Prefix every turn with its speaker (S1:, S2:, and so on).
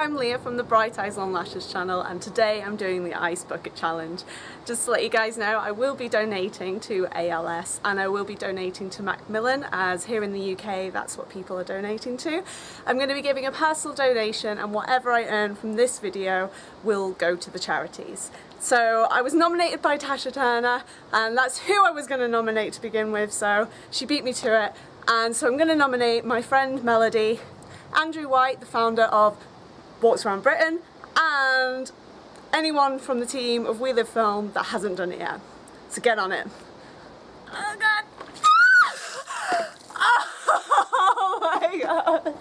S1: I'm Leah from the Bright Eyes Long Lashes channel and today I'm doing the Ice Bucket Challenge. Just to let you guys know, I will be donating to ALS and I will be donating to Macmillan as here in the UK that's what people are donating to. I'm going to be giving a personal donation and whatever I earn from this video will go to the charities. So I was nominated by Tasha Turner and that's who I was going to nominate to begin with so she beat me to it and so I'm going to nominate my friend Melody Andrew White, the founder of Walks Around Britain, and anyone from the team of We Live Film that hasn't done it yet. So get on it. Oh god! Oh my god!